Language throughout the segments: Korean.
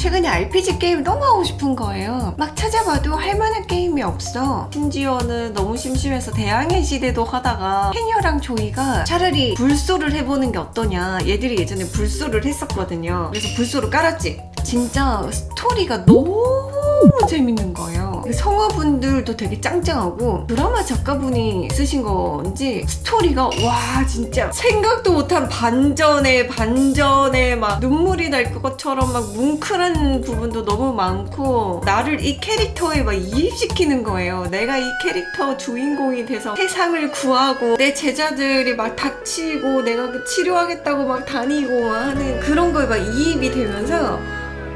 최근에 RPG 게임 너무 하고 싶은 거예요. 막 찾아봐도 할 만한 게임이 없어. 심지어는 너무 심심해서 대항해 시대도 하다가 해녀랑 조이가 차라리 불소를 해보는 게 어떠냐. 얘들이 예전에 불소를 했었거든요. 그래서 불소를 깔았지. 진짜 스토리가 너무 재밌는 거예요. 성우분들도 되게 짱짱하고 드라마 작가분이 쓰신 건지 스토리가 와 진짜 생각도 못한 반전에 반전에 막 눈물이 날 것처럼 막 뭉클한 부분도 너무 많고 나를 이 캐릭터에 막 이입시키는 거예요. 내가 이 캐릭터 주인공이 돼서 세상을 구하고 내 제자들이 막 닥치고 내가 그 치료하겠다고 막 다니고 막 하는 그런 거에 막 이입이 되면서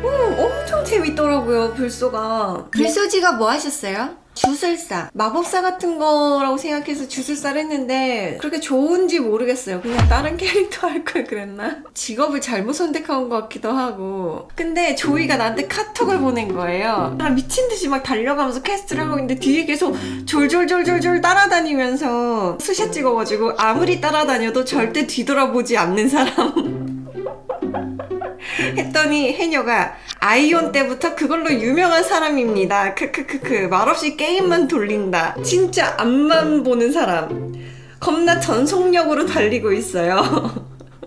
음, 엄청 재밌더라고요, 블소가. 블소 직업 뭐 하셨어요? 주술사. 마법사 같은 거라고 생각해서 주술사를 했는데 그렇게 좋은지 모르겠어요. 그냥 다른 캐릭터 할 걸 그랬나? 직업을 잘못 선택한 것 같기도 하고. 근데 조이가 나한테 카톡을 보낸 거예요. 아, 미친 듯이 막 달려가면서 퀘스트를 하고 있는데 뒤에 계속 졸졸졸졸졸 따라다니면서 스샷 찍어가지고 아무리 따라다녀도 절대 뒤돌아보지 않는 사람. 했더니 해녀가 아이온 때부터 그걸로 유명한 사람입니다. 크크크크 말없이 게임만 돌린다. 진짜 앞만 보는 사람. 겁나 전속력으로 달리고 있어요.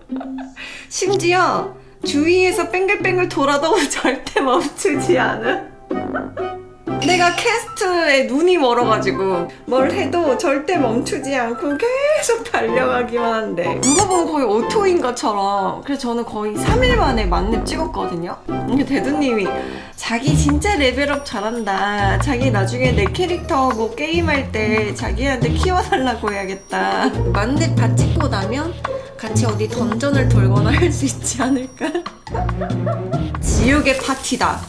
심지어 주위에서 뺑글뺑글 돌아도 절대 멈추지 않아. 내가 캐스트에 눈이 멀어가지고 뭘 해도 절대 멈추지 않고 계속 달려가기만 한데. 누가 보면 거의 오토인 것처럼. 그래서 저는 거의 3일 만에 만렙 찍었거든요. 근데 대두님이 자기 진짜 레벨업 잘한다. 자기 나중에 내 캐릭터 뭐 게임할 때 자기한테 키워달라고 해야겠다. 만렙 다 찍고 나면 같이 어디 던전을 돌거나 할 수 있지 않을까? 지옥의 파티다